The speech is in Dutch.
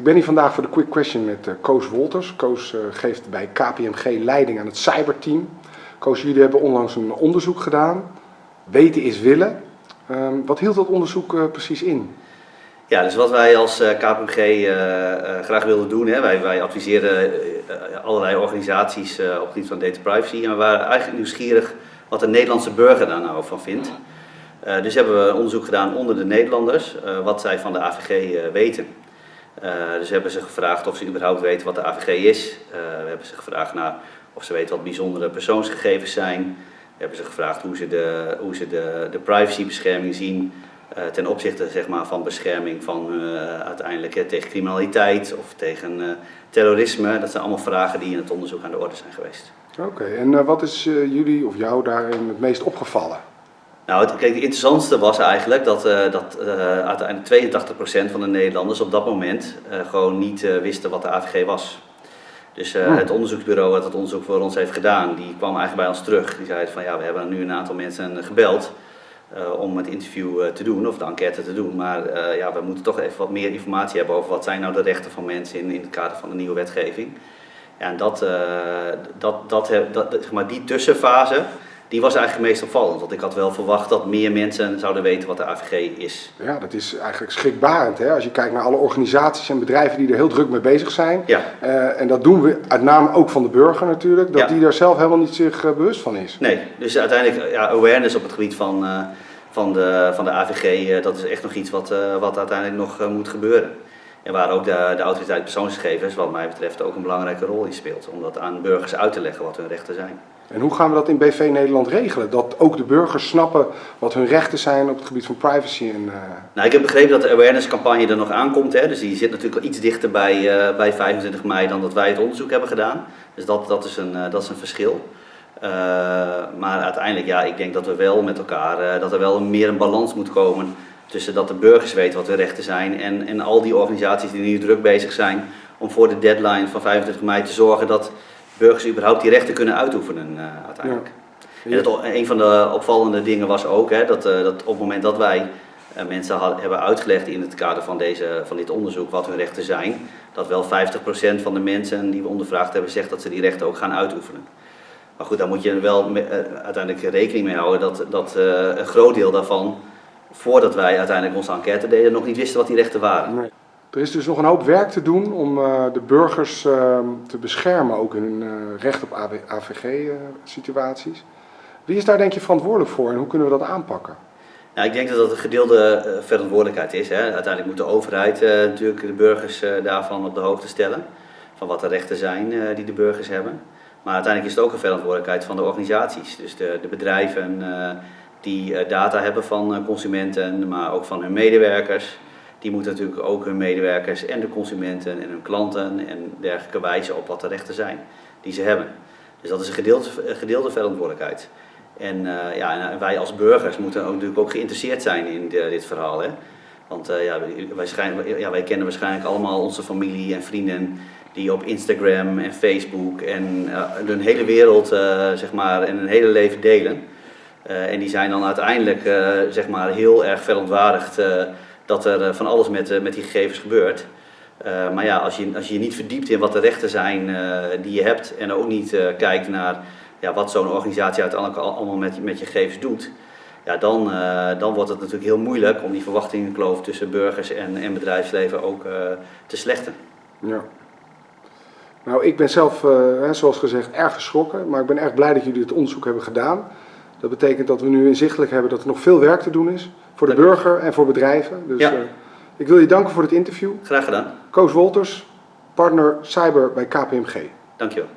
Ik ben hier vandaag voor de Quick Question met uh, Koos Wolters. Koos uh, geeft bij KPMG leiding aan het cyberteam. Koos, jullie hebben onlangs een onderzoek gedaan. Weten is willen. Uh, wat hield dat onderzoek uh, precies in? Ja, dus wat wij als KPMG graag wilden doen, hè, wij, wij adviseren allerlei organisaties op het gebied van data privacy. En we waren eigenlijk nieuwsgierig wat de Nederlandse burger daar nou van vindt. dus hebben we een onderzoek gedaan onder de Nederlanders, wat zij van de AVG weten. Uh, dus hebben ze gevraagd of ze überhaupt weten wat de AVG is. Uh, we hebben ze gevraagd naar of ze weten wat bijzondere persoonsgegevens zijn. We hebben ze gevraagd hoe ze de, hoe ze de, de privacybescherming zien uh, ten opzichte zeg maar, van bescherming van uiteindelijk tegen criminaliteit of tegen terrorisme. Dat zijn allemaal vragen die in het onderzoek aan de orde zijn geweest. Oké, en wat is jullie of jou daarin het meest opgevallen? Nou, het, kijk, het interessantste was eigenlijk dat, uh, dat uh, uiteindelijk 82% van de Nederlanders op dat moment uh, gewoon niet wisten wat de AVG was. Dus hmm. het onderzoeksbureau dat het onderzoek voor ons heeft gedaan, die kwam eigenlijk bij ons terug. Die zei van ja, we hebben nu een aantal mensen gebeld om het interview te doen of de enquête te doen. Maar ja, we moeten toch even wat meer informatie hebben over wat zijn nou de rechten van mensen in, in het kader van de nieuwe wetgeving. Ja, en dat, dat, dat, dat, zeg maar, die tussenfase, die was eigenlijk meest opvallend. Want ik had wel verwacht dat meer mensen zouden weten wat de AVG is. Ja, dat is eigenlijk schrikbarend. Hè? Als je kijkt naar alle organisaties en bedrijven die er heel druk mee bezig zijn. Ja. Uh, en dat doen we uit naam ook van de burger natuurlijk. Dat die daar zelf helemaal niet zich uh, bewust van is. Nee, dus uiteindelijk ja, awareness op het gebied van, uh, van, de, van de AVG, dat is echt nog iets wat, wat uiteindelijk nog moet gebeuren. En waar ook de, de autoriteit persoonsgegevens, wat mij betreft, ook een belangrijke rol in speelt. Om dat aan burgers uit te leggen wat hun rechten zijn. En hoe gaan we dat in BV Nederland regelen? Dat ook de burgers snappen wat hun rechten zijn op het gebied van privacy. En, uh... Nou, ik heb begrepen dat de awareness campagne er nog aankomt. Hè? Dus die zit natuurlijk al iets dichter bij, uh, bij 25 mei dan dat wij het onderzoek hebben gedaan. Dus dat, dat, is, een, uh, dat is een verschil. maar uiteindelijk, ja, ik denk dat we wel met elkaar, dat er wel meer een balans moet komen tussen dat de burgers weten wat hun rechten zijn en, en al die organisaties die nu druk bezig zijn om voor de deadline van 25 mei te zorgen dat burgers überhaupt die rechten kunnen uitoefenen uh, uiteindelijk. Ja. En een van de opvallende dingen was ook hè, dat, uh, dat op het moment dat wij uh, mensen had, hebben uitgelegd in het kader van, deze, van dit onderzoek wat hun rechten zijn, dat wel 50% van de mensen die we ondervraagd hebben zegt dat ze die rechten ook gaan uitoefenen. Maar goed, daar moet je wel me, uiteindelijk rekening mee houden dat, dat een groot deel daarvan, voordat wij uiteindelijk onze enquête deden, nog niet wisten wat die rechten waren. Nee. Er is dus nog een hoop werk te doen om uh, de burgers uh, te beschermen, ook in hun uh, recht op AVG-situaties. Wie is daar denk je verantwoordelijk voor en hoe kunnen we dat aanpakken? Nou, ik denk dat dat een gedeelde verantwoordelijkheid is. Hè. Uiteindelijk moet de overheid natuurlijk de burgers daarvan op de hoogte stellen. Van wat de rechten zijn die de burgers hebben. Maar uiteindelijk is het ook een verantwoordelijkheid van de organisaties. Dus de, de bedrijven die data hebben van consumenten, maar ook van hun medewerkers die moeten natuurlijk ook hun medewerkers en de consumenten en hun klanten en dergelijke wijzen op wat de rechten zijn die ze hebben. Dus dat is een gedeelde, gedeelde verantwoordelijkheid. En, uh, ja, en wij als burgers moeten ook, natuurlijk ook geïnteresseerd zijn in de, dit verhaal. Hè? Want ja, wij, ja, wij kennen waarschijnlijk allemaal onze familie en vrienden die op Instagram en Facebook en uh, hun hele wereld zeg maar, en hun hele leven delen. en die zijn dan uiteindelijk zeg maar, heel erg verontwaardigd dat er eh, van alles met, eh, met die gegevens gebeurt. Uh, maar ja, als je, als je je niet verdiept in wat de rechten zijn die je hebt en ook niet kijkt naar ja, wat zo'n organisatie uiteindelijk allemaal met, met je gegevens doet, ja, dan, dan wordt het natuurlijk heel moeilijk om die verwachtingenkloof tussen burgers en, en bedrijfsleven ook te slechten. Ja. Nou, ik ben zelf, zoals gezegd, erg geschrokken, maar ik ben erg blij dat jullie het onderzoek hebben gedaan. Dat betekent dat we nu inzichtelijk hebben dat er nog veel werk te doen is. Voor de burger en voor bedrijven. Dus ja. uh, ik wil je danken voor het interview. Graag gedaan. Koos Wolters, partner cyber bij KPMG. Dankjewel.